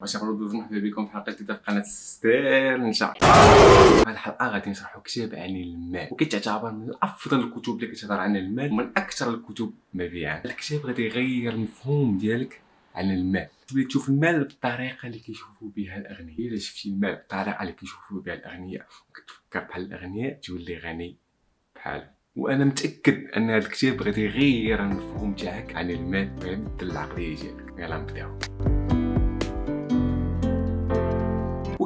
واش نقولوا مرحبا بكم في حلقة جديده في قناه ستير نشا هذه الحلقة غادي نشرحوا كتاب عن المال. وكيتعتبر من أفضل الكتب اللي كتهضر عن المال ومن أكثر الكتب مبيعا الكتاب غادي يغير المفهوم ديالك عن المال. تولي تشوف المال بالطريقة اللي كيشوفوا بها الأغنياء. إلا شفتي المال بالطريقة اللي كيشوفوا بها الأغنياء وكتفكر بحال الأغنياء تولي غني بحالهم وأنا متأكد أن هذا الكتاب غادي يغير المفهوم تاعك عن المال. ويبدل العقليه ديالك يلا نبداو.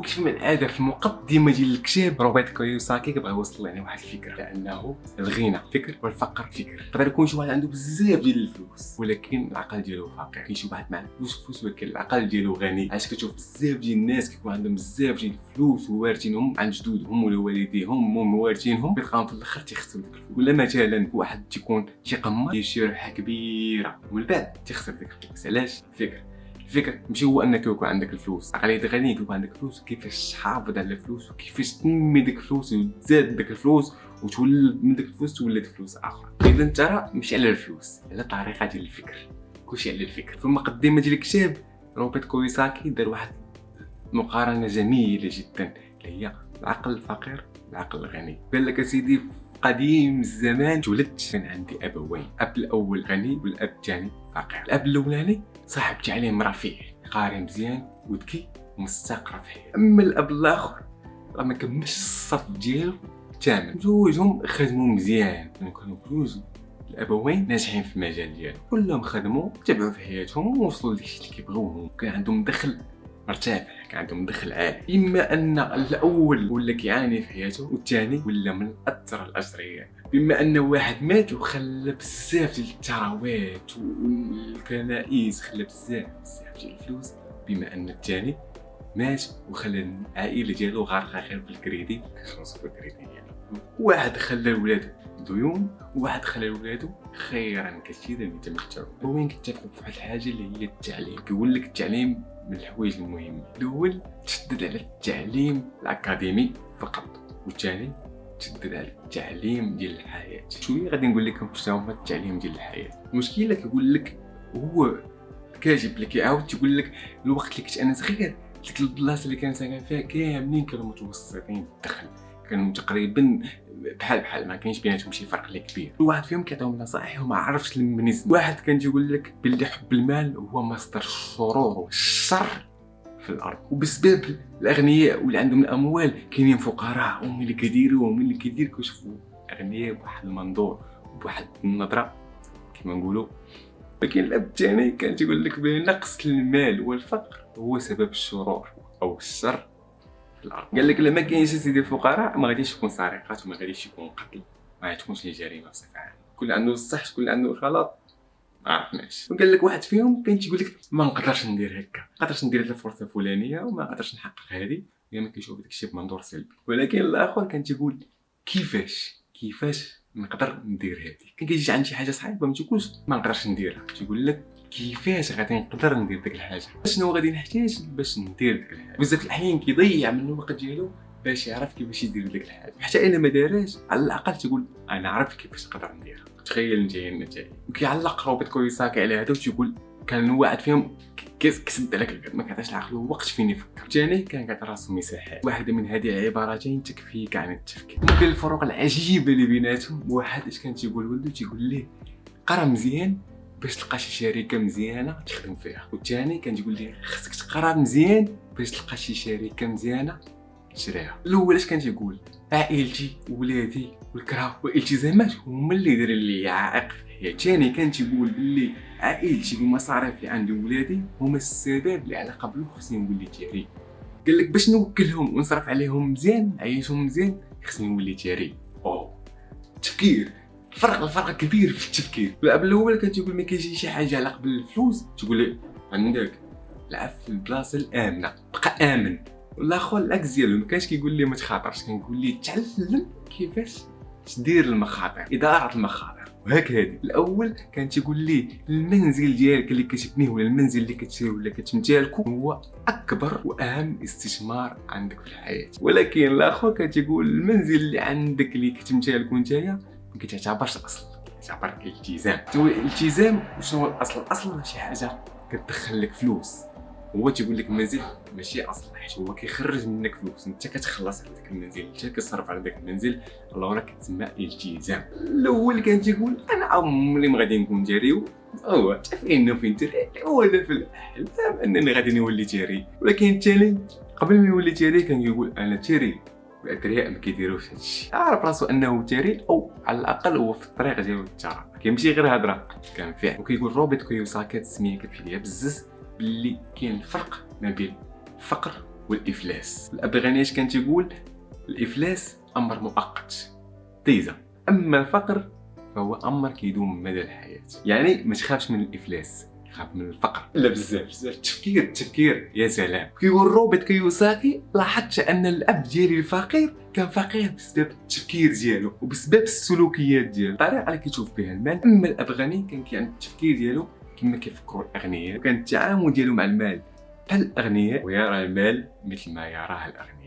وكيف من العاده في المقدمة ديال الكتاب روبرت كيوساكي كيبغي يوصل لنا واحد الفكرة؟ لأنه الغنى. فكر والفقر فكر. يقدر يكون شي واحد عنده بزاف ديال الفلوس ولكن العقل ديالو فقير كاين شي واحد معاه فلوس فلوس ولكن العقل ديالو غني. علاش كتشوف بزاف ديال الناس كيكون عندهم بزاف ديال الفلوس ووارثينهم عن جدودهم ولا والديهم هم موارثينهم كيلقاهم في الآخر تيخسروا ديك الفلوس. ولا مثلا واحد تيكون تيقمر يشري ربحه كبيرة ومن بعد تيخسر ديك الفلوس. علاش؟ فكر. الفكرة ماشي هو أنك يكون عندك الفلوس. عقليه غني يكون عندك الفلوس كيفاش تحافظ على الفلوس وكيفاش تنمي ديك الفلوس وتزاد ديك الفلوس وتولد من ديك الفلوس تولد فلوس أخرى اذا راه ماشي على الفلوس على الطريقة ديال الفكر. كلشي على الفكر. في المقدمه ديال الكتاب روبرت كويساكي دار واحد مقارنة جميلة جدا اللي هي العقل الفقير العقل الغني. قال لك أسيدي قديم الزمان. تولدت كان عندي ابوين أب الأول غني والأب الثاني فقير. الأب الأولاني صاحب تعليم رفيع قاري مزيان وذكي ومستقر في أما الأب الآخر راه ما كملش الصف ديالو تماما جوجهم خدموا مزيان. كانوا جوج الابوين ناجحين في المجال ديالهم كلهم خدموا تبعوا في حياتهم ووصلوا لداكشي اللي كيبغيوه كان عندهم دخل مرتفع كان عندهم دخل عالي إما أن الأول ولا كيعاني في حياته والثاني ولا من أثر الاجريات بما أن واحد مات وخلى بزاف ديال الثروات والكنائس خلى بزاف بزاف ديال الفلوس بما أن الثاني مات وخلى العائلة ديالو غارقه غير بالكريدي. كيخلصوا في الكريدي ديالو واحد خلى ولادو ديون وواحد خلى ولادو خيرا كثيرا يتمتعوا وين كيتفقوا في واحد الحاجة اللي هي التعليم؟ كيقول لك التعليم من الحوايج المهمين الأول تشدد على التعليم الأكاديمي فقط والثاني تشدد على التعليم ديال الحياة. شوية غادي نقول لكم شنو هو التعليم ديال الحياة. المشكلة كيقول لك هو كاتب لك يعاود تيقول لك الوقت اللي كنت أنا صغير ديك البلاصة اللي كان ساكن فيها كاملين كانوا متوسطين الدخل. كانوا تقريبا بحال بحال ما كاينش بيناتهم شي فرق اللي كبير. واحد فيهم كيعطيهم نصائح وما عرفش من واحد كان تيقول لك باللي حب المال هو مصدر الشرور والشر في الأرض. وبسبب الأغنياء واللي عندهم الأموال كاينين فقراء ومن اللي كيديروا ومن اللي كيدير كيشوفوا أغنياء بواحد المنظور بواحد النظرة كما نقولوا. لكن الأب الثاني كان تيقول لك بان نقص المال والفقر هو سبب الشرور أو الشر. قال لك لما كاينش سيدي الفقراء ما غاديش يكون سرقات وما غاديش يكون قتل. ما غاتكونش لي جريمه بصفه عامه كل عنده الصح شكون عنده الغلط ما عرفناش. وقال لك واحد فيهم كان تيقول لك ما نقدرش ندير هكا. ما نقدرش ندير هاد الفرصة الفلانية وما نقدرش نحقق هذه ما كيشوف داكشي بمنظور سلبي. ولكن الآخر كان تيقول كيفاش؟ كيفاش نقدر ندير هذه كان كيجي عند شي حاجة صعيبه ما تيقولش ما نقدرش نديرها. تيقول لك كيفاش غادي نقدر ندير ديك الحاجة؟ شنو غادي نحتاج باش ندير ديك الحاجة. بزاف الأحيان كيضيع من الوقت ديالو باش يعرف كيفاش يدير ديك الحاجة. حتى إلا ما دارهاش على الأقل تقول أنا عرفت كيفاش نقدر نديرها. تخيل أنت النتائج وكيعلق روبرت كويساكي على هذا وتيقول كان واحد فيهم كيسد عليك ما كيعطيش العقل وقت فين يفكر. الثاني كان كيعطي راسو مساحات واحدة من هذه العبارتين تكفيك عن التفكير. ممكن الفروق العجيبة اللي بيناتهم واحد اش كان تيقول ولدو تيقول ليه قرا مزيان باش تلقى شي شركة مزيانة تخدم فيها. والثاني كان تقول لي خصك تقرا مزيان باش تلقى شي شركة مزيانة تشريها. الأول اش كان تيقول عائلتي ولادي والكره والالتزامات هما اللي دايرين لي عائق في كان تيقول بلي عائلتي والمصاريف اللي عندي ولادي هما السبب اللي على قبل خصني نولي تيري. قال لك باش نوكلهم ونصرف عليهم مزيان نعيشهم مزيان خصني نولي تيري. أوه. تفكير. الفرق الفرق كبير في التفكير. الأب الأول كان تيقول ما كاينش شي حاجة على قبل الفلوس تقول لي عندك لعب في البلاصة الآمنة بقى آمن. والآخر العكس ديالو ما كانش كيقول لي ما تخاطرش كنقول لي تعلم كيفاش تدير المخاطر إدارة المخاطر. وهكا هادي. الأول كان تيقول لي المنزل ديالك اللي كتبنيه ولا المنزل اللي كتشري ولا كتمتلكو هو أكبر وأهم استثمار عندك في الحياة. ولكن الآخر كان تيقول المنزل اللي عندك اللي كتمتلكو نتايا كتعتبرش اصل كتعتبر الالتزام. الالتزام شنو هو الاصل الاصل شي حاجة كتدخل لك فلوس. هو تيقول لك المنزل ماشي أصلا حيت هو كيخرج منك فلوس. أنت كتخلص على ذاك المنزل انت كتصرف على ذاك المنزل الله راه كتسمى التزام الأول كان تيقول أنا عمري ما غادي نكون جاري هو تعرفين فين تري؟ هو أنا في الأحلام أنني غادي نولي تيري ولكن الثاني قبل ما يولي تيري كان يقول أنا تيري الادرياء ما كيديروش هادشي عارف راسو أنه تيري أو على الأقل هو في الطريق ديالو للثراء كيمشي غير هضره كان فعل وكيقول روبرت كيوساكي السميه كتفي ليا بزز باللي كاين فرق ما بين الفقر والإفلاس. الابغاني اش كان تيقول؟ الإفلاس أمر مؤقت. طيزه أما الفقر فهو أمر كيدوم مدى الحياة. يعني ما تخافش من الإفلاس. خاف من الفقر. لا بزاف بزاف. التفكير التفكير. يا سلام. كيقول روبرت كيوساكي لاحظت أن الأب ديالي الفقير كان فقير بسبب التفكير ديالو وبسبب السلوكيات ديالو. الطريقة اللي كيشوف بها المال أما الاب غني كان كي التفكير ديالو كما كيفكروا الأغنياء. وكان التعامل ديالو مع المال بحال الاغنياء ويرى المال مثل ما يراه الأغنياء.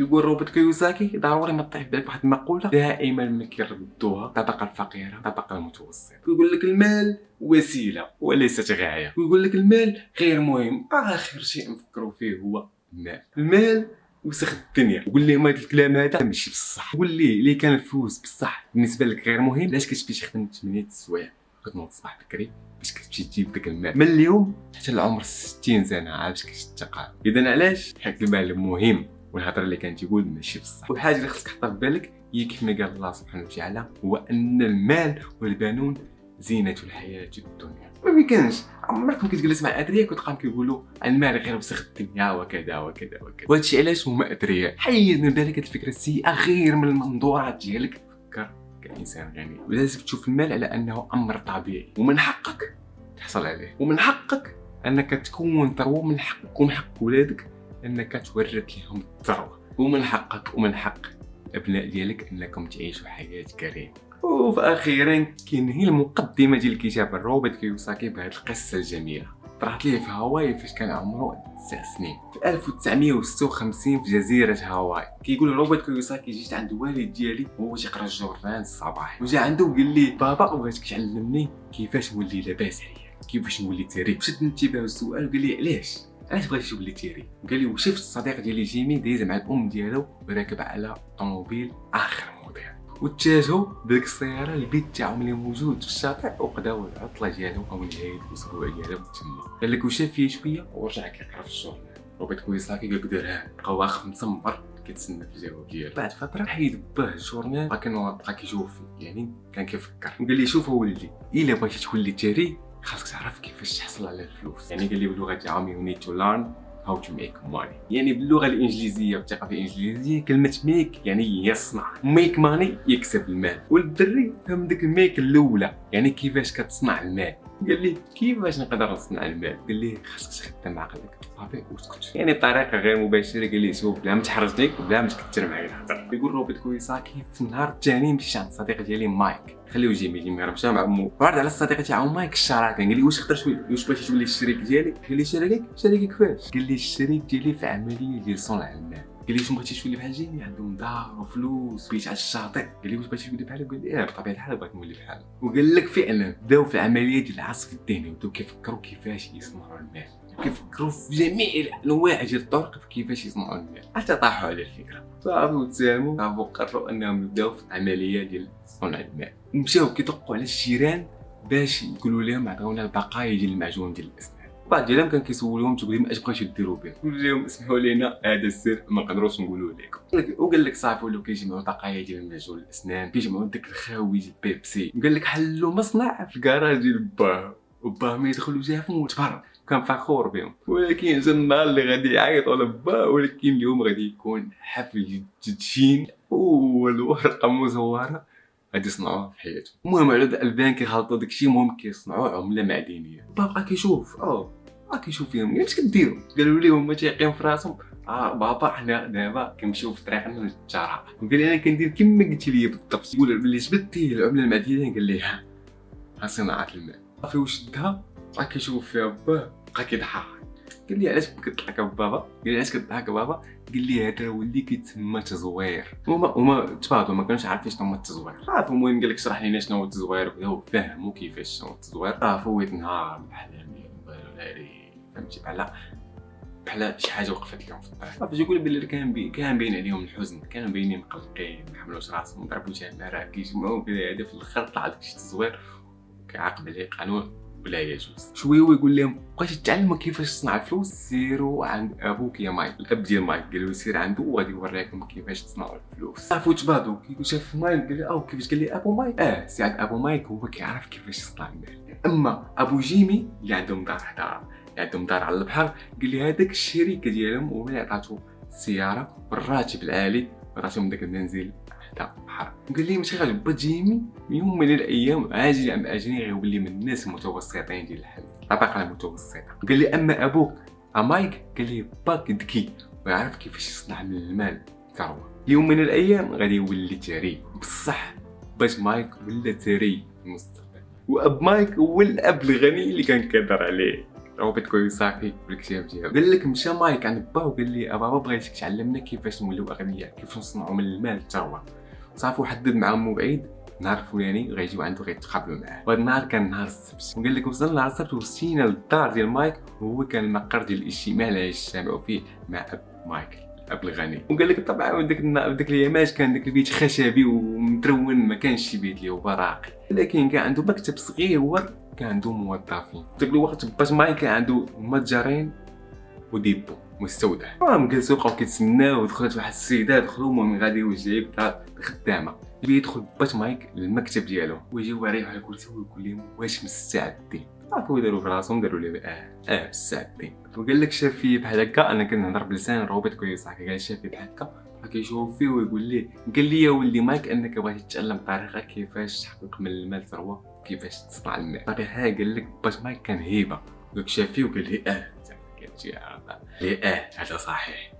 يقول روبرت كيوساكي ضروري ما تطيح بالك واحد المقوله دائما ما كيردوها الطبقه الفقيرة الطبقه المتوسطه يقول لك المال وسيلة وليست غاية. ويقول لك المال غير مهم آخر شيء نفكروا فيه هو المال. المال وسخ الدنيا. وقول لهم هذا الكلام هذا ماشي بصح. قول ليه اللي كان الفلوس بصح بالنسبة لك غير مهم علاش كتمشي تخدم 8 السوايع كتنوض الصباح بكري باش كتمشي تجيب داك المال. من اليوم حتى العمر 60 سنة عاد باش كتشتغل؟ اذا علاش؟ حيت المال مهم. والهضرة اللي كان تيقول ماشي بصح. والحاجة اللي خصك تحطها في بالك هي كيف ما قال الله سبحانه وتعالى هو أن المال والبنون زينة الحياة الدنيا. ما يمكنش عمرك كتجلس مع أدرياء وتلقاهم كيقولوا المال غير وسخ الدنيا وكذا وكذا وكذا. وهادشي علاش هما أدرياء؟ حيد من بالك الفكرة السيئة غير من المنظورات ديالك. فكر كإنسان غني. ولازم تشوف المال على أنه أمر طبيعي. ومن حقك تحصل عليه. ومن حقك أنك تكون ثروه ومن حقك ومن حق ولادك إنك تورث لهم الثروه ومن حقك ومن حق الابناء ديالك إنكم تعيشوا حياة كريمة. وفي أخيرا كينهي المقدمة ديال الكتاب روبرت كيوساكي بهذه القصة الجميلة. طرات ليه في هاواي فاش كان عمره تسع سنين. في 1956 في جزيرة هاواي. كيقول روبرت كيوساكي جيت عند الوالد ديالي وهو تيقرا الجورنال الصباح وجا عنده وقال لي بابا بغيتك تعلمني كيفاش نولي لاباس عليا كيفاش نولي ثري شد انتباه السؤال وقال لي علاش؟ علاش بغيتي تولي ثري. قال لي وشفت الصديق ديالي جيمي دايز مع الأم ديالو وراكب على طوموبيل آخر موديل. واتجهوا بديك السيارة البيت تاعهم اللي موجود في الشاطئ وقداو العطلة ديالهم أو نهايه الأسبوع ديالهم تما. قال لك وشاف فيه شوية ورجع كيقرا في الجورنال وبيت كويساكي قال لك دارها بقى واقف مسمر كيتسنى في الجواب ديالو. بعد فترة حيد باه الجورنال بقى بقى كيشوف يعني كان كيفكر. وقال لي شوف ولدي إلا بغيتي تولي ثري خاصك تعرف كيفاش تحصل على الفلوس. يعني قال لي بلغه تاعهم you need to learn how to make money يعني باللغة الإنجليزية والثقافة الإنجليزية كلمة make يعني يصنع. make money يكسب المال. والدري فهم ديك ال make الأولى. يعني كيفاش كتصنع المال. قال لي كيفاش نقدر نصنع المال قال لي خاصك تخدم عقلك. صافي وتسكت يعني بطريقه غير مباشرة قال لي شوف بلا ما تحرجني وبلا ما تكثر معايا الهضرة. يقول روبرت كويساكي في النهار الثاني مشيت عند الصديق ديالي مايك؟ خليو يجي يجي مشى مع امو وعرض على الصديق تاعو مايك الشراكة. قال لي واش تقدر واش بغيتي تولي الشريك ديالي قال لي شريك شريك كيفاش قال لي الشريك ديالي في عملية ديال صنع المال قال لي واش بغيتي تولي بحال جيمي عندهم دار وفلوس بيت على الشاطئ قال لي واش بغيتي تولي بحالو قال لي آه بطبيعه الحال بغيت نولي بحالو وقال لك فعلا بداو في العملية ديال العصف الذهني وبداو كيفكروا كيفاش يصنعوا المال كيفكروا في جميع الانواع ديال الطرق كيفاش يصنعوا المال حتى طاحوا على الفكرة صافي وتساهموا صافي قرروا انهم يبداو في العملية ديال صنع المال مشاو كيدقوا على الجيران باش يقولوا لهم عطيونا البقايا ديال المعجون ديال الاسنان بعض ديالهم كان كيسولهم تقول لهم اش بغيتو ديروا به قول لهم اسمحوا لنا هذا السر ما نقدروش نقولوا لكم. وقال لك صافي ولاو كيجمعوا بقايا ديال المعجون الأسنان كيجمعوا داك الخاوي ديال بيبسي قال لك حلوا مصنع في الكراج ديال باه وباه ما يدخلوا جافهم وتبرد كان فخور بهم. ولكن جا النهار اللي غادي يعيطوا لبا ولكن اليوم غادي يكون حفل تدشين والورقه مزورة غادي يصنعوها في حياتهم. المهم على البان كيخلطوا داكشي المهم كيصنعوا عملة معدنية. بابا كيشوف آه بقى كيشوف فيهم اش كديروا قالوا لي هما تيقين في راسهم آه بابا حنا دابا كنمشيو في طريقنا للتجاره قال أنا كندير كما قلتي لي بالضبط يقول بلي جبدتي العمله المعدنيه قال لي ها ها صناعه المال صافي وشدها بقى كيشوف فيها باه بقى كيضحك قال لي علاش كتضحك بابا قال لي علاش كتضحك بابا قال لي هذا ولي كيتسمى تزوير هما هما تفاضلوا ما كانوش عارفين شنو هو التزوير صافي المهم قال لك شرح لينا شنو هو التزوير بداو فهموا كيفاش شنو هو التزوير صافي فويت نهار بالاحلام فهمتي؟ بحال بحال شي حاجة وقفت لهم في الطريق. فاش يقول بلي كان بي كان باين عليهم الحزن كانوا باينين مقلقين ما حملوش راسهم ضربوا جمره كيجمعوا كذا هذا في الآخر طلع داك الشيء الزوير كيعاقب عليه قانون ولا يجوز شوية ويقول لهم بغيتي تعلموا كيفاش تصنع الفلوس سيروا عند أبوك يا مايك الأب ديال مايك قال له سير عنده وغادي يوريكم كيفاش تصنعوا الفلوس. عرفوا تبادوا كي شاف مايك قال له أو كيفاش؟ قال لي أبو مايك. آه سير عند أبو مايك هو كيعرف كيفاش يصنع المال. أما أبو جيمي اللي عندهم دار حدا عندهم دار على البحر. قال لي هذاك الشركة ديالهم هو اللي عطاتو السياره بالراتب العالي عطاتهم داك المنزل حدا البحر. قال لي ماشي غالب جيمي يوم من الأيام عاجلا أم آجلا غيولي من الناس المتوسطين ديال الحال الطبقة المتوسطة. قال لي أما أبوك أ مايك؟ قال لي باك ذكي ويعرف كيفاش يصنع من المال ثروه يوم من الأيام غادي يولي ثري بصح با مايك ولا ثري المستقبل. وأب مايك هو الأب الغني اللي كان كيهضر عليه. روبرت كيوساكي بالكتاب ديالو قال لك مشى مايك عند با وقال لي بابا بغيتك تعلمنا كيفاش نوليو أغنياء كيفاش نصنعوا من المال الثروه صافي وحدد مع مو بعيد نهار الفلاني غيجيو عنده غيتقابلوا معاه. وهذا النهار كان نهار السبت. وقال لك وصلنا نهار السبت ومشينا للدار ديال مايك وهو كان المقر ديال الإجتماع اللي يجتمعوا فيه مع أب مايك الاب الغني وقال لك طبعا ديك ديك الايامات كان داك البيت خشبي ومترون ما كانش شي بيت اللي براقي لكن كان عنده مكتب صغير كان عنده موظفين. داك الوقت با مايك كان عنده متجرين و dépôt مستودع. المهم جلسوا بقاو كيتسناو ودخلت واحد السيدة دخلوا المهم غادي يوجد خدامة. يبي يدخل بات مايك للمكتب ديالو. ويجي واعي على الكرسي ويقول لهم واش مستعدين؟ صافي داروا في راسهم داروا لي آه آه مستعدين وقال لك شاف فيه بحال هكا أنا كنهضر بلسان روبوت كويس هكا قال شاف فيه بحال هكا. كيشوف فيه ويقول ليه قال لي يا ولدي مايك أنك بغيتي تتعلم طريقة كيفاش تحقق من المال ثروه كيفاش تصنع المال ها قال لك باش مايك كان هيبة. دوك شاف فيه وقال لي آه قال لي آه هذا صحيح.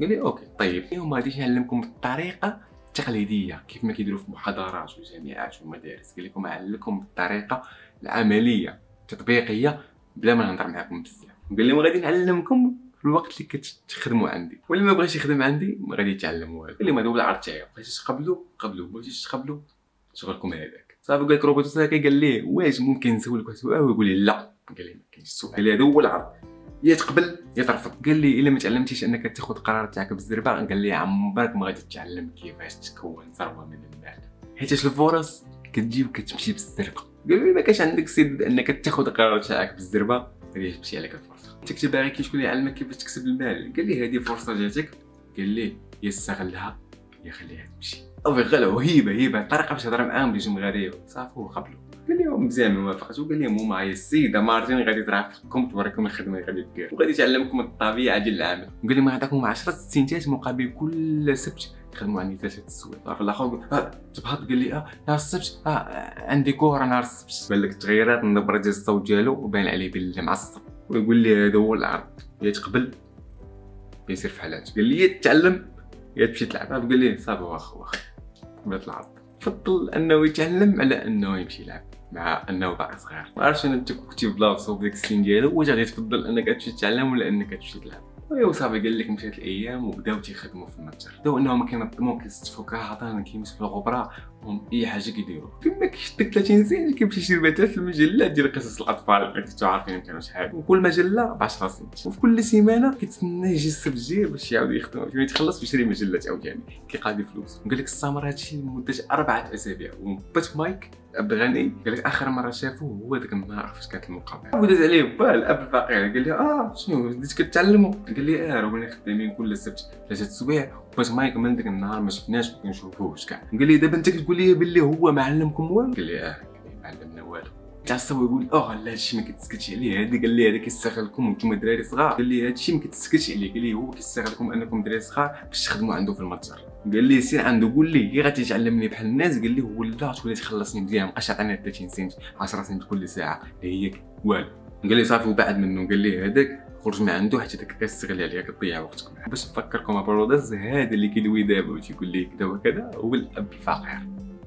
قال لي okay طيب. اليوم غادي نعلمكم الطريقة التقليدية كيف ما كيديروا في المحاضرات والجامعات والمدارس قال لكم نعلمكم الطريقة العملية. التطبيقيه بلا ما نهضر معكم بزاف. قال لي غادي نعلمكم في الوقت اللي كتخدموا عندي. واللي ما بغاش يخدم عندي ما غادي يتعلم والو قال لي ما هذا هو العرض تاعي بغيتي تقبلوا؟ قبلوا. بغيتي تقبلوا؟ شغلكم هذاك. صافي قال لك روبرت كيوساكي قال ليه؟ واش ممكن نسولك واحد السؤال ويقول لي لا. قال لي ما كاينش السؤال. قال لي هذا هو العرض. يا تقبل يا ترفض. قال لي إلا ما تعلمتيش أنك تاخذ قرار تاعك بالزربة قال لي عمرك ما غادي تتعلم كيفاش تكون ثروة من المال. حيت الفرص كتجي وكتمشي بالزرقه قال لي ما كاش عندك سيد انك تاخذ قرار تاعك بالزربة غادي تمشي عليك الفرصة. كنت باغي كي شكون يعلمك كيفاش تكسب المال. قال لي هذه فرصة جاتك. قال لي يا استغلها يا خليها تمشي. أو غلا هيبه هيبة. طريقة باش تهضر معاهم بيجيهم غادي صافي وقبلوا قال لهم ما وافقت وقال لهم هما هي السيدة مارتين غادي ترافقكم توريكم الخدمه اللي غادي دير وغادي تعلمكم الطبيعة ديال العمل وقال لهم غنعطيكم 10 سنتات مقابل كل سبت. تخدموا عندي ثلاثة السوايع في الآخر تبهض؟ قال لي آه نهار السبت آه عندي كورة نهار السبت. بان لك التغييرات النبره ديال الصوت ديالو وباين عليه باللي معصب ويقول لي هذا هو العرض. يا تقبل. يسير في حالات قال لي يا تتعلم يا تمشي تلعب. قال لي صافي واخا واخا. قبلت العرض. فضل أنه يتعلم على أنه يمشي يلعب. مع أنه باقي صغير. ما عرفتش أنت كنتي بلاصتو بديك السن ديالو واش غادي تفضل أنك تمشي تتعلم ولا أنك تمشي تلعب؟ ويا صافي قال لك مشات الأيام وبداو تيخدموا في المتجر. بداو إنهم كينظموا كيستفوا كهضان كيمسحوا الغبرة هم إي حاجة كيديروا فيما كيشدك 30 سنت كيمشي يشري مثلا المجلات ديال قصص الأطفال. اللي كنتو عارفين كانوا شحال. وكل مجلة ب 10 سنت وفي كل سيمانة كيتسنى يجي السبت الجاي باش يعاود يخدم. فين يتخلص ويشري مجلات عاوتاني. كيقاضي فلوس. وقال لك استمر هادشي لمدة أربعة أسابيع. وبا ت مايك الأب الغني قال لك آخر مرة شافوه هو ذاك النهار فاش كانت المقابلة. وداز عليه بال اب الفقير قال لي آه شنو بديت كتعلموا؟ قال لي آه رانا خدامين كل سبت ثلاثة سوايع با مايك من ذاك النهار ما شفناش ما كنشوفوش كاع. قال لي دابا أنت كتقول لي باللي هو ما علمكم والو؟ قال لي آه ما علمنا والو. تعصب ويقول آه لا هادشي ما كيتسكتش عليه هذا قال لي هذا كيستغلكم وأنتم دراري صغار. قال لي هادشي ما كيتسكتش عليه. قال لي هو كيستغلكم أنكم دراري صغار باش تخدموا عنده في المتجر. قال لي سير عنده قول لي. كي غادي تعلمني بحال الناس. قال لي ولا تولي تخلصني مزيان مابقاش تعطيني 30 سنت 10 سنت كل ساعة. هي والو. قال لي صافي وبعد منه. قال لي هذاك خرج من عنده حتى داك كتستغل عليها كتضيع وقتك معاه باش نفكركم برودز هذا اللي كيدوي دابا وتيقول لي كذا وكذا هو الأب الفقير.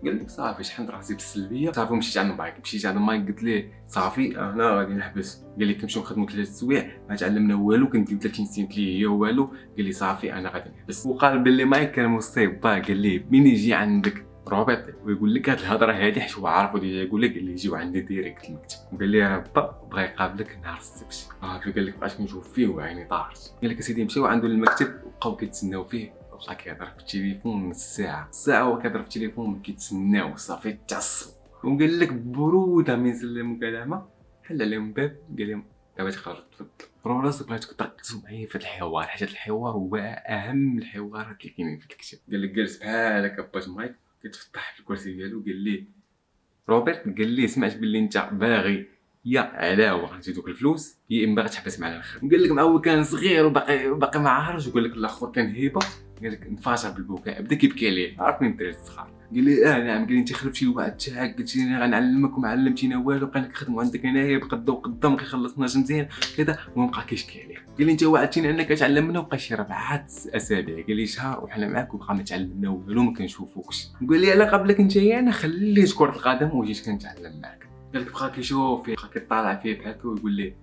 قال لك صافي شحال راسي بالسلبية؟ صافي مشيت عند مايك مشيت عند مايك قلت ليه؟ صافي أنا غادي نحبس. قال لي كنمشيو نخدموا ثلاث سوايع ما تعلمنا والو كنديو 30 سنت لي هي والو. قال لي صافي أنا غادي نحبس. وقال باللي مايك كان مصيب قال لي مين يجي عندك؟ روبيط ويقول لك هاد الهضرة هادي حيت هو عارفو ديجا يقول لك اللي يجيو عندي ديريكت المكتب قال لي راه با بغا يقابلك نهار السبت. آه قال لك بقيت كنشوف فيه وعيني طارت. قال لك أسيدي مشاو عنده للمكتب وبقاو كيتسناو فيه. بقى كيهضر في التليفون نص ساعه ساعه هو كيهضر في التليفون كيتسناو. صافي تعصب. وقال لك برودة من سلم مكالمه حل عليهم باب. قال لهم دابا تخرج تفضل. راه راسك بغيتك تركزوا معايا في الحوار. حيت الحوار هو أهم الحوارات اللي كاينين في الكتاب. قال لك جالس بحال هكا باش مايك كيتفتح في الكرسي ديالو قال ليه روبرت قال ليه سمعت باللي انت باغي يا علاوه غنجي دوك الفلوس يا إما غتحبس معنا الخدمة. قال لك مع هو كان صغير وباقي باقي ما عارفش. وقال لك الآخر كان هيبة. قال لك انفجر بالبكاء بدا كيبكي عليه عرفني الدراري الصغار قال لي آه نعم قال لي انت خلفت شي واحد تاعك قلت لي غنعلمك وما علمتينا والو بقينا كنخدموا عندك هنايا بقدا وقدا ما كيخلصناش مزيان كذا وبقى كيشكي عليه قال لي انت وعدتيني انك تعلمنا وبقى شي ربعة أسابيع. قال لي شهر وحنا معاك وبقى ما تعلمنا والو ما كنشوفوكش. قال لي على قبلك انت أنا خليت كره القدم وجيت كنتعلم معاك قال لك بقى كيشوف بقى كيطالع فيه بحال ويقول لي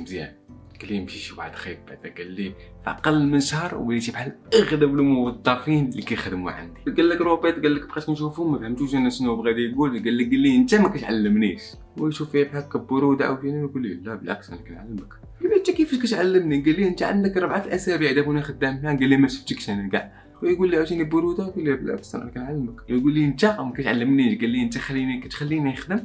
مزيان قال لي مشي شي واحد خايب بعدا قال لي في أقل من شهر وليتي بحال أغلب الموظفين اللي كيخدموا عندي. قال لك روبيت قال لك بقيت نشوفو ما فهمتوش أنا شنو بغا يقول. قال لي قال لي أنت ما كتعلمنيش. ويشوف فيا بحال هكا بروده عاوتاني ويقول لي لا بالعكس أنا كنعلمك. قال لي أنت كيفاش كتعلمني؟ قال لي أنت عندك ربعة الأسابيع دابا وأنا خدام معاك. قال لي ما شفتكش أنا كاع. ويقول لي عاوتاني برودة؟ قال لي بالعكس أنا كنعلمك. يقول لي أنت ما كتعلمنيش. قال لي أنت خليني كتخليني نخدم.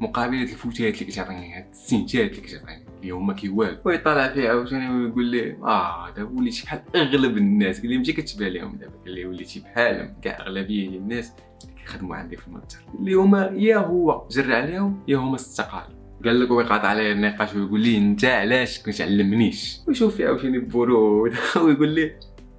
مقابلة الفوتات اللي كتعطيني هاد السنتات اللي كتعطيني اللي هما كيوالو. ويطالع فيه عاوتاني ويقول لي آه دابا وليتي بحال أغلب الناس. قال لي ماشي كتبان لهم دابا. قال لي وليتي بحالهم كاع أغلبية ديال الناس اللي كيخدموا عندي في المتجر. اللي هما يا هو جرى عليهم يا هما استقالوا. قال لك ويقاطع عليه النقاش ويقول لي أنت علاش كتعلمنيش ويشوف فيه عاوتاني برود ويقول لي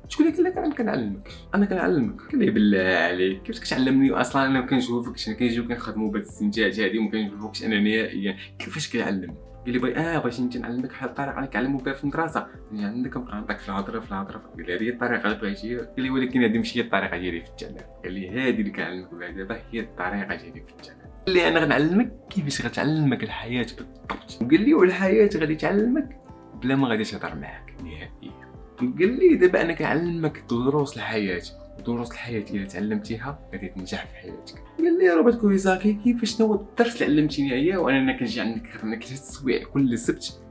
شكون اللي قال لك أنا كنعلمك. أنا كنعلمك. لي بالله عليك كيفاش كتعلمني أصلا؟ أنا ما كنشوفكش. أنا كنجيو كنخدموا بهاد السنتات هادي وما كنشوفكش. أنا نهائيا كيفاش كتعلم قال لي آه بغيتي انت نعلمك بحال الطريقة اللي كنعلموا بها في المدرسة. يعني عندك كنبقى نعطيك في الهضرة في الهضرة. قال لي هذه الطريقة اللي بغيتي قال لي ولكن هذه ماشي هي الطريقة ديالي في التعليم قال لي هذه اللي كنعلمك بها دابا هي الطريقة ديالي في التعليم قال لي أنا غنعلمك كيفاش غتعلمك الحياة بالضبط. وقال لي والحياة غادي تعلمك بلا ما غادي تهضر معاك نهائيا. قال لي دابا أنا كنعلمك دروس الحياة دروس الحياة الا تعلمتيها غادي تنجح في حياتك. قال لي روبرت كويزاكي كيفاش شنو الدرس اللي علمتيني اياه وأنا كنجي عندك خدمك ثلاث سوايع كل سبت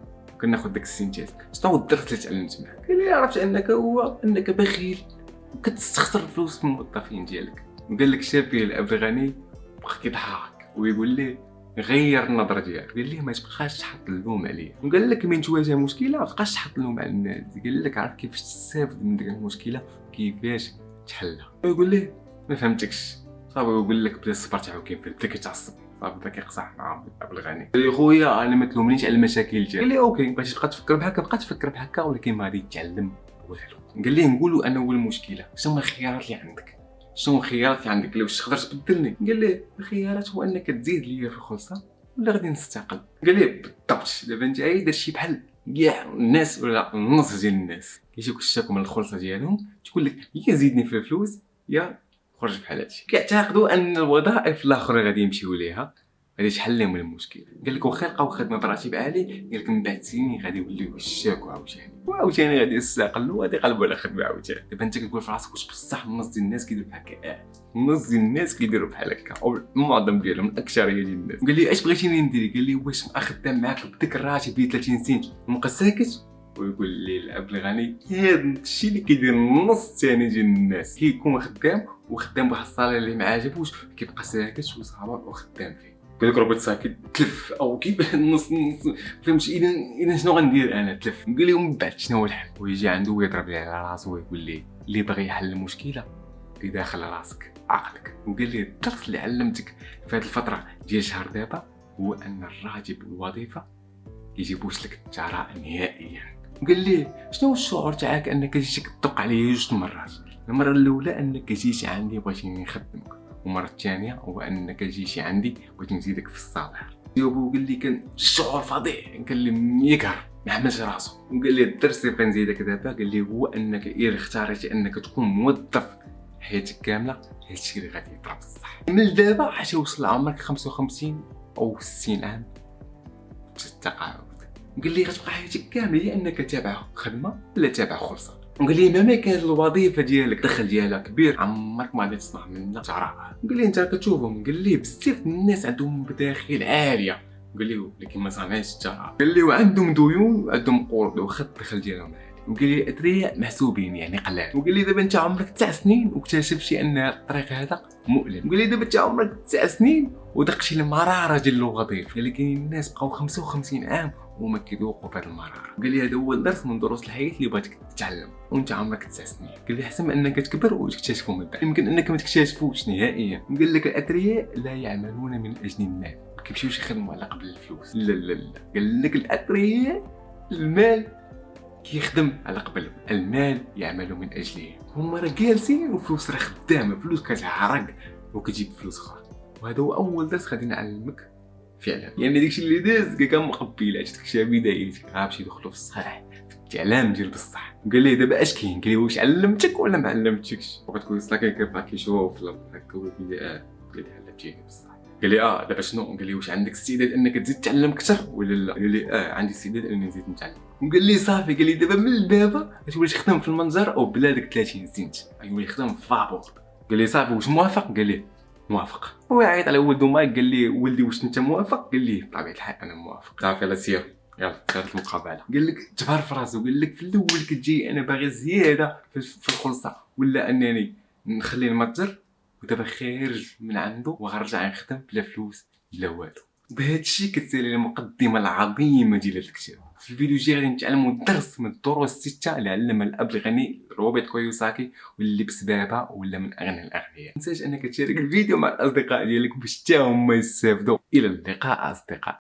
كناخذ داك السنتات شنو الدرس اللي تعلمت معاك؟ قال لي عرفت أنك هو أنك بخيل وكتستخسر الفلوس في الموظفين ديالك. وقال لك شاب فيه الاب غني بقى كيضحك ويقول لي غير النظرة ديالك. قال لي ما تبقاش تحط اللوم عليا وقال لك من تواجه مشكلة ما تبقاش تحط اللوم على الناس. قال لك عرف كيفاش تستافد من ديك المشكلة كيفاش تحلها. ويقول لي ما فهمتكش. صافي ويقول لك بدا الصبر تاعو فيه بدا كيتعصب. صافي بدا كيقصح مع ابو الغني. قال لي خويا أنا ما تلومنيش على المشاكل ديالك. قال لي okay بغيتي تبقى تفكر بحال هكا بقى تفكر بحال هكا ولكن ما غادي تتعلم والو قال لي نقولوا أنا هو المشكلة. شنو الخيارات اللي عندك؟ شنو الخيارات اللي عندك؟ لو تقدر تبدلني قال لي الخيارات هو أنك تزيد ليا في الخلصة ولا غادي نستقل؟ قال لي بالضبط. دابا أنت عايز درتي بحال كاع الناس ولا النص ديال الناس كيجيوك الشاكو من الخلصة ديالهم تقول لك يا زيدني في الفلوس يا خرج بحال هادشي. كيعتقدوا أن الوظائف الاخرى غادي يمشيو ليها غادي تحل لهم المشكل. قال لك واخا لقاو خدمة براتب عالي قال لك من بعد سنين غادي يوليو يتشكاو عاوتاني. وعاوتاني غادي يستقلوا وغادي يقلبوا على خدمة عاوتاني. دابا انت كتقول في راسك واش بصح النص ديال الناس كيديروا بحال هكا؟ النص ديال الناس كيديروا بحال هكا. أو المعظم ديالهم الأكثرية ديال الناس. قال لي اش بغيتيني ندير؟ قال لي واش خدام معاك بديك الراتب ديال 30 سنت؟ ومبقى ساكت ويقول لي الاب الغني هذا الشيء اللي كيدير النص الثاني ديال الناس. كيكون خدام وخدام بواحد ال salaire اللي ما عاجبوش كيبقى ساكت وصابر وخدام فيه. قال لك روبرت ساكت تلف أو كيف نص نص فهمت إذا إذا شنو غندير أنا؟ تلف. قال لي ومن بعد شنو هو الحل؟ ويجي عنده ويضرب لي على راسو ويقول لي اللي باغي يحل المشكلة اللي داخل راسك عقلك. وقال لي الدرس اللي علمتك. في هذه الفترة ديال شهر دابا هو أن الراتب والوظيفه يجيبوش لك الثراء نهائيا. وقال لي شنو الشعور تاعك أنك جيتي كطبق عليا جوج مرات؟ المرة الأولى أنك جيتي عندي بغيتيني نخدمك. والمرة الثانية هو انك جيتي عندي بغيت نزيدك في الصالير جاوبو قال لي كان شعور فظيع كان يقهر ما حملش راسو وقال لي الدرس اللي بغي نزيدك دابا قال لي هو أنك الا اختاريتي أنك تكون موظف حياتك كاملة؟ هادشي اللي غادي يطرا بصح من دابا حتى توصل لعمرك 55 أو 60 عام. التقاعد. قال لي غتبقى حياتك كاملة يا أنك تابع خدمة ولا تابع خلصة. وقال لي مهما كانت الوظيفة ديالك الدخل ديالها كبير عمرك ما غادي تصنع منها. جراء قال لي أنت كتشوفهم قال لي بزاف الناس عندهم مداخيل عالية. قال لي ولكن ما صنعش الجراء قال لي وعندهم ديون وعندهم قروض. واخا الدخل ديالهم وقال لي الادرياء محسوبين يعني قلال. وقال لي دابا أنت عمرك تسع سنين واكتشفتي أن الطريق هذا مؤلم. وقال لي دابا أنت عمرك تسع سنين ودقتي المرارة ديال الوظيفة. لكن الناس بقاو 55 عام كيذوقوا بهذا المراره قال لي هذا هو الدرس من دروس الحياة اللي بغيتك تتعلم وانت عمرك تسع سنين. قال لي احسن من انك تكبر وتكتشفوا من بعد. يمكن انك ما تكتشفوش نهائيا. قال لك الاثرياء لا يعملون من أجل المال. ما كيمشيوش يخدموا على قبل الفلوس. لا لا لا. قال لك الاثرياء المال كيخدم على قبل. المال يعمل من اجله هما راه جالسين وفلوس راه خدامة. فلوس كتعرق وكتجيب فلوس أخرى. وهذا هو أول درس غادي نعلمك. فعلا يعني داكشي اللي داز كان مقبيلات داكشي بدايتك غنمشي ندخلو في الصحيح في الاعلام ديال بصح قال لي دابا اش كاين قال لي واش علمتك ولا ما علمتكش وغتكون صلاك كيبقى كيشوف هكا هو قال لي آه علمتيني بصح قال لي آه دابا شنو قال لي واش عندك استعداد انك تزيد تعلم أكثر ولا لا قال لي آه عندي استعداد اني نزيد نتعلم وقال لي صافي قال لي دابا من دابا غتولي تخدم في المنظر أو بلا داك 30 سنت غيولي يخدم في فابور قال لي صافي واش موافق قال لي موافق. هو عيط على ولدو مايك قال لي ولدي واش انت موافق؟ قال لي بطبيعة الحال أنا موافق. صافي يلا سير. يلا صارت المقابلة. قال لك جبر في راسو قال لك في الأول كتجي أنا باغي زيادة في الخلصة. ولا أنني نخلي المتجر ودابا خارج من عنده وغنرجع نخدم بلا فلوس بلا والو. بهذا الشيء كتسالي المقدمة العظيمة ديال هذا الكتاب. في الفيديو الجاي غادي نتعلموا درس من الدروس الستة اللي علمها الأب الغني روبرت كويوساكي واللي بسببها ولا من أغنى الأغنياء. تنساش أنك تشارك الفيديو مع الأصدقاء ديالك باش حتى هما يستافدوا. إلى اللقاء أصدقاء.